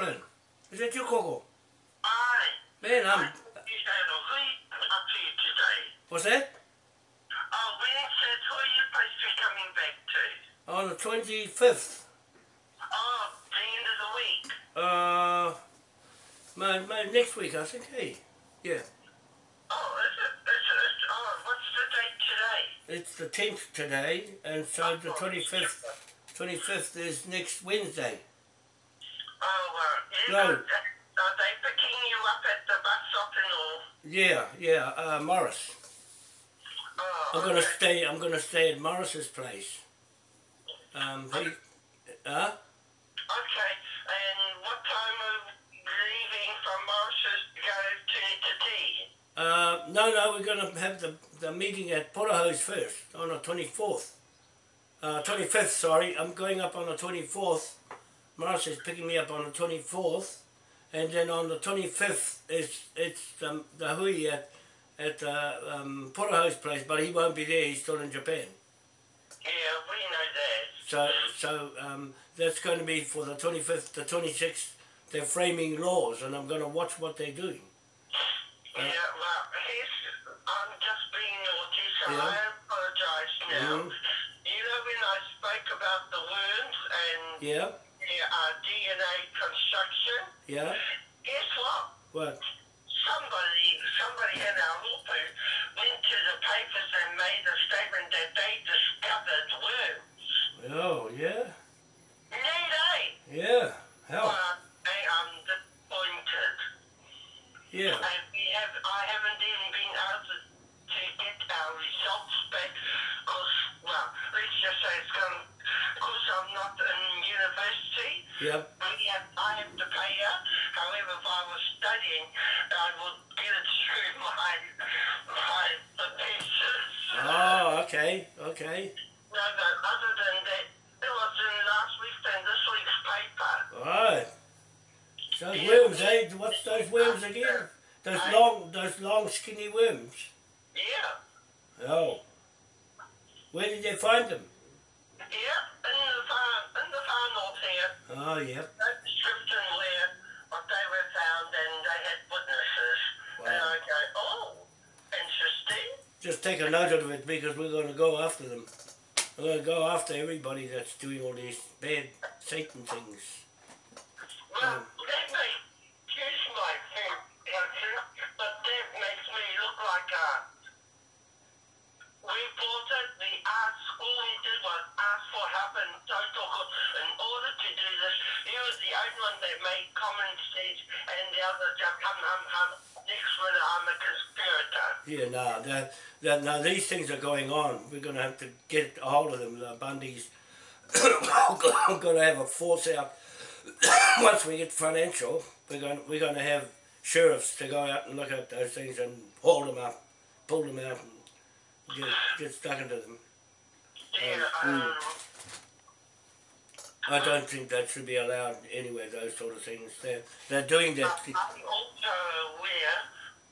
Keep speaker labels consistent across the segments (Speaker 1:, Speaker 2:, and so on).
Speaker 1: Auckland. Is that you, Coco?
Speaker 2: Aye.
Speaker 1: Man, I'm...
Speaker 2: You said a week up to you today.
Speaker 1: What's that?
Speaker 2: Oh, when said who are you supposed to be coming back to?
Speaker 1: On the 25th.
Speaker 2: Oh, the end of the week.
Speaker 1: Uh... My, my next week, I think, hey. Yeah.
Speaker 2: Oh, is it? Is it? Is, oh, what's the date today?
Speaker 1: It's the 10th today, and so the 25th 25th is next Wednesday.
Speaker 2: You
Speaker 1: No.
Speaker 2: are they picking you up at the bus stop and all?
Speaker 1: Yeah, yeah, uh, Morris.
Speaker 2: Oh,
Speaker 1: I'm gonna
Speaker 2: okay.
Speaker 1: stay. I'm gonna stay at Morris's place. Um, he, huh?
Speaker 2: Okay, and what time are we leaving from Morris's to go to to tea?
Speaker 1: Uh, no, no, we're gonna have the the meeting at Porterhouse first on the 24th. Uh, 25th, sorry. I'm going up on the 24th. Is picking me up on the 24th, and then on the 25th it's it's um, the hui at at uh, um, Porterhouse place, but he won't be there. He's still in Japan.
Speaker 2: Yeah, we know that.
Speaker 1: So, so um, that's going to be for the 25th, the 26th. They're framing laws, and I'm going to watch what they're doing.
Speaker 2: Yeah, well, I'm just being naughty, so
Speaker 1: Yeah.
Speaker 2: I apologise now.
Speaker 1: Mhm.
Speaker 2: You know when I spoke about the worms and
Speaker 1: Yeah,
Speaker 2: uh, DNA construction?
Speaker 1: yeah.
Speaker 2: Guess what?
Speaker 1: What?
Speaker 2: Somebody, somebody in our hapū went to the papers and made a statement that they discovered worms.
Speaker 1: Oh, yeah,
Speaker 2: Need they?
Speaker 1: yeah. How?
Speaker 2: Well, I am disappointed.
Speaker 1: Yeah,
Speaker 2: And we have, I haven't even been able to, to get our results back because, well, let's just say it's gone, because I'm not in university,
Speaker 1: yep.
Speaker 2: have, I have to pay out. However, if I was studying, I would get it through my, my professors.
Speaker 1: Oh, okay, okay.
Speaker 2: No, but other than that, it was in last week's and this week's paper.
Speaker 1: Right. Those worms, eh? What's those worms again? Those long, those long, skinny worms.
Speaker 2: Yeah.
Speaker 1: Oh. Where did they find them?
Speaker 2: Yeah, in the far, in the far north here.
Speaker 1: Oh, yep.
Speaker 2: no description where they were found and they had witnesses. And I go, oh, interesting.
Speaker 1: Just take a note of it because we're going to go after them. We're going to go after everybody that's doing all these bad Satan things.
Speaker 2: Well, that one that made common and the others just hum, hum, hum, next minute I'm a conspirator.
Speaker 1: Yeah, no, that, that, now these things are going on. We're going to have to get a hold of them. The Bundys are going to have a force out. Once we get financial, we're going, we're going to have sheriffs to go out and look at those things and haul them up, pull them out and get, get stuck into them.
Speaker 2: Yeah,
Speaker 1: Um,
Speaker 2: um,
Speaker 1: I don't think that should be allowed anywhere, those sort of things. They're, they're doing that.
Speaker 2: I'm also aware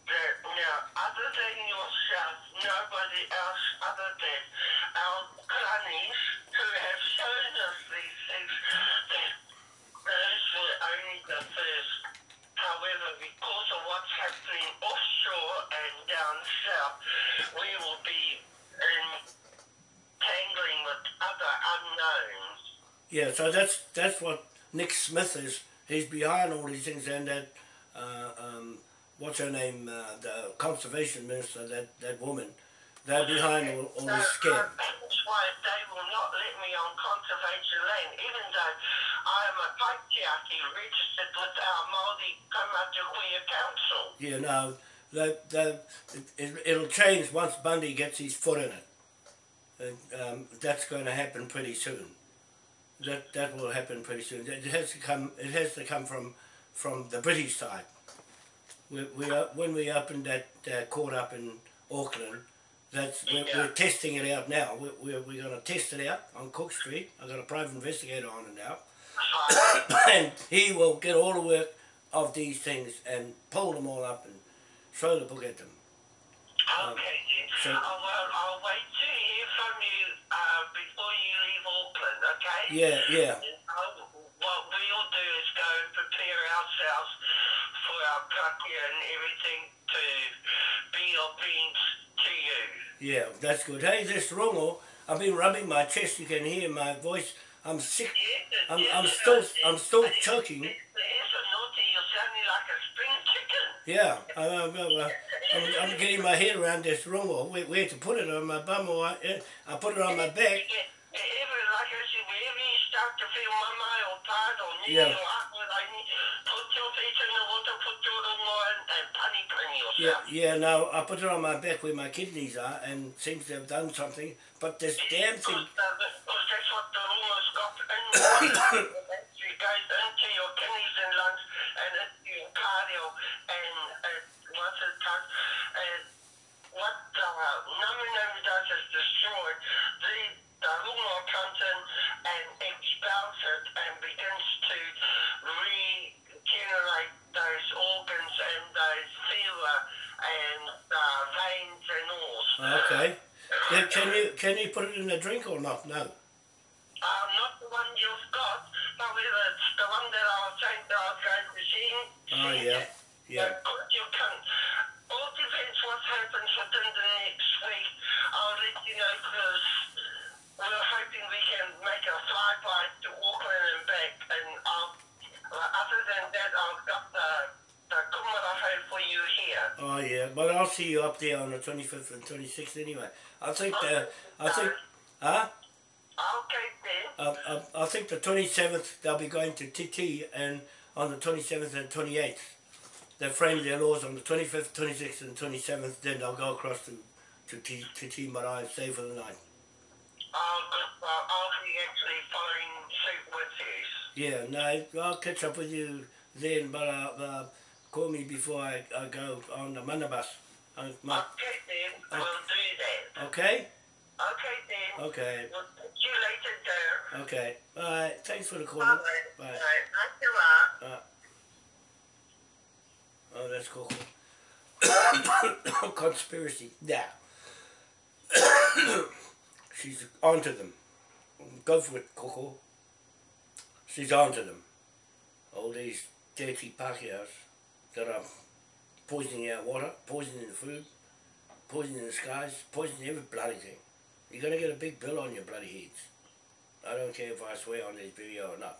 Speaker 2: that now, other than yourself, nobody else other than our grannies who have shown us these things, that those were only the first. However, because of what's happening offshore and down south, we will be entangling with other unknowns.
Speaker 1: Yeah, so that's that's what Nick Smith is. He's behind all these things, and that uh, um, what's her name, uh, the conservation minister, that that woman, they're behind all, all this scam.
Speaker 2: uh, That's why they will not let me on conservation land, even though I am a patriarchy registered with our Māori Kaumatukuia Council.
Speaker 1: You know, that that it, it'll change once Bundy gets his foot in it. And, um, that's going to happen pretty soon. That that will happen pretty soon. It has to come. It has to come from from the British side. We, we when we opened that uh, court up in Auckland, that's we're,
Speaker 2: Yeah.
Speaker 1: we're testing it out now. We're, we're, we're going to test it out on Cook Street. I've got a private investigator on it now, and he will get all the work of these things and pull them all up and throw the book at them.
Speaker 2: okay, then.
Speaker 1: so-
Speaker 2: Yeah, yeah. What we'll do is go and prepare ourselves
Speaker 1: for our
Speaker 2: and everything to be obedient to you. Yeah,
Speaker 1: that's good. Hey, this rongoā, I've been rubbing my chest. You can hear my voice. I'm sick.
Speaker 2: Yes,
Speaker 1: I'm,
Speaker 2: yes,
Speaker 1: I'm still, I'm still choking. Yeah, I'm, I'm, I'm, getting my head around this room or where, to put it on my bum or I, I put it on my back.
Speaker 2: Yeah,
Speaker 1: yeah, no, I put it on my back where my kidneys are and seems to have done something, but this damn thing...
Speaker 2: Because that's what the rumours got in
Speaker 1: Okay. Yeah, can you can you put it in a drink or not? No.
Speaker 2: Uh, not the one you've got, but whether it's the one that I was saying that I was going to see.
Speaker 1: Oh yeah, yeah.
Speaker 2: But you can. All depends what happens within the next week. I'll let you know because we're hoping we can make a flyby to Auckland and back. And I'll, other than that, I've got the the kumarahou for you here.
Speaker 1: Oh yeah, I'll see you up there on the twenty fifth and twenty sixth anyway. I think the I think huh?
Speaker 2: Then.
Speaker 1: I, I, I think the twenty seventh they'll be going to TT and on the twenty seventh and twenty eighth. They frame their laws on the twenty fifth, twenty sixth and twenty seventh, then they'll go across to to T to T Marae and stay for the night.
Speaker 2: I'll, I'll be actually following suit with you.
Speaker 1: Yeah, no, I'll catch up with you then, but uh, uh, call me before I, I go on the manabus. Uh, my,
Speaker 2: then, we'll do that.
Speaker 1: okay?
Speaker 2: Okay then.
Speaker 1: Okay,
Speaker 2: We'll see you later, dear.
Speaker 1: okay. Alright, thanks for the call.
Speaker 2: Bye.
Speaker 1: Bye.
Speaker 2: Bye. Bye.
Speaker 1: Oh, that's cool. Conspiracy. Yeah. She's onto them. Go for it, Coco. She's onto them. All these dirty Pākehās that are poisoning our water, poisoning the food, poisoning the skies, poisoning every bloody thing. You're gonna get a big bill on your bloody heads. I don't care if I swear on this video or not.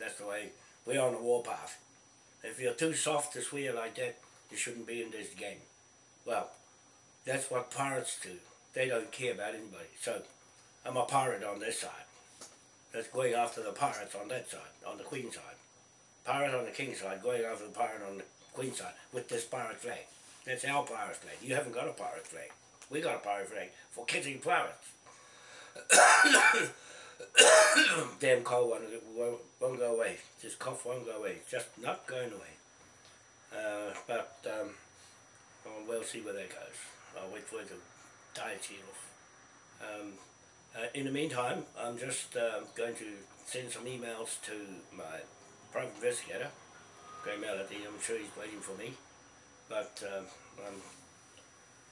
Speaker 1: That's the way we're on the warpath. If you're too soft to swear like that, you shouldn't be in this game. Well, that's what pirates do. They don't care about anybody. So, I'm a pirate on this side. That's going after the pirates on that side, on the queen side. Pirate on the king side, going after the pirate on the queen side with this pirate flag. That's our pirate flag. You haven't got a pirate flag. We got a pirate flag for catching pirates. Damn cold one won't, won't go away. This cough won't go away. Just not going away. Uh, but um, well, see where that goes. I'll wait for it to die its off. Um, uh, in the meantime, I'm just um going to send some emails to my private investigator, Melody. I'm sure he's waiting for me. But um, I'm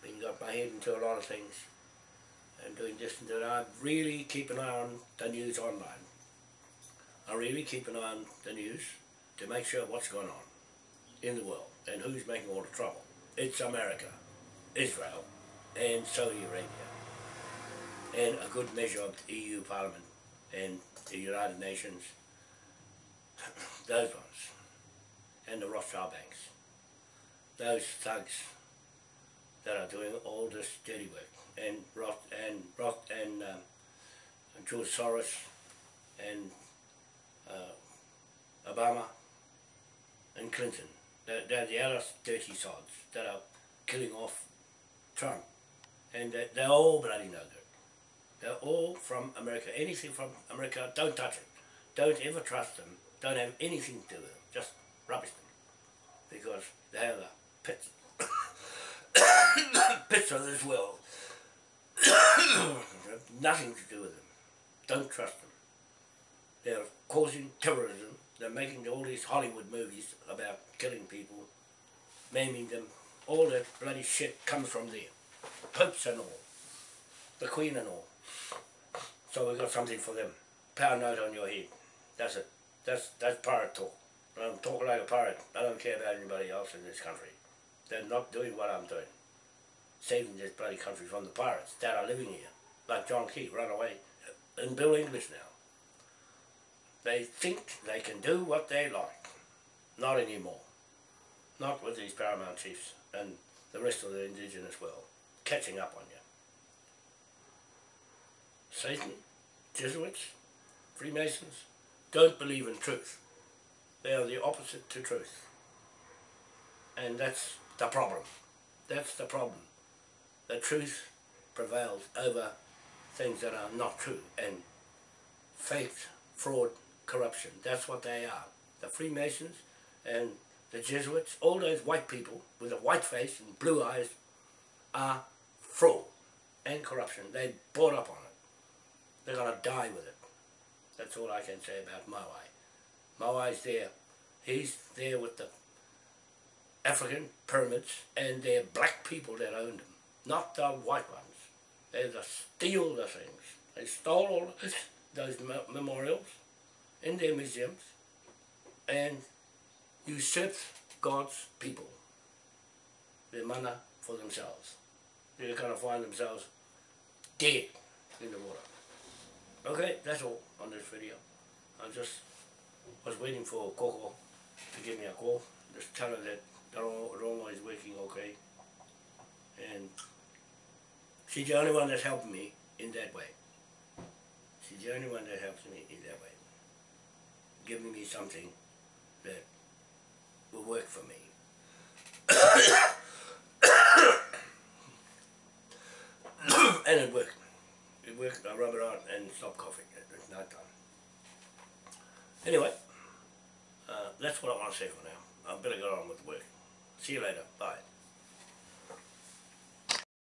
Speaker 1: been got my head into a lot of things and doing this and that. I really keep an eye on the news online. I really keep an eye on the news to make sure what's going on in the world and who's making all the trouble. It's America, Israel, and Saudi Arabia, and a good measure of the EU Parliament and the United Nations. Those ones, and the Rothschild banks. Those thugs that are doing all this dirty work, and Roth and Roth and um, George Soros and uh, Obama and Clinton. They're, they're the other dirty sods that are killing off Trump, and they're, they're all bloody no good. They're all from America. Anything from America, don't touch it. Don't ever trust them. Don't have anything to do with them. Just rubbish them, because they have the pits pits of this world. nothing to do with them. Don't trust them. They're causing terrorism. They're making all these Hollywood movies about killing people, maiming them. All that bloody shit comes from there. Popes and all. The Queen and all. So we've got something for them. Pound note on your head. That's it. That's that's pirate talk. I'm talking like a pirate. I don't care about anybody else in this country. They're not doing what I'm doing. saving this bloody country from the pirates that are living here. Like John Key, run away in Bill English now. They think they can do what they like. Not anymore. Not with these paramount chiefs and the rest of the indigenous world catching up on you. Satan, Jesuits, Freemasons don't believe in truth. They are the opposite to truth. And that's the problem. That's the problem. The truth prevails over things that are not true and fake, fraud, corruption. That's what they are. The Freemasons and the Jesuits, all those white people with a white face and blue eyes are fraud and corruption. They bought up on it. They're going to die with it. That's all I can say about Mawai's there. He's there with the African pyramids and they're black people that owned them, not the white ones. They just steal the things. They stole all those memorials in their museums and usurped God's people, their mana for themselves. They're going to find themselves dead in the water. Okay, that's all on this video. I'm just was waiting for Coco to give me a call. Just tell her that Roma is working okay. And she's the only one that's helping me in that way. She's the only one that helps me in that way. Giving me something that will work for me. and it worked. It worked. I rub it on and stop coughing. It's night done. Anyway, uh, that's what I want to say for now. I better get on with the work. See you later. Bye.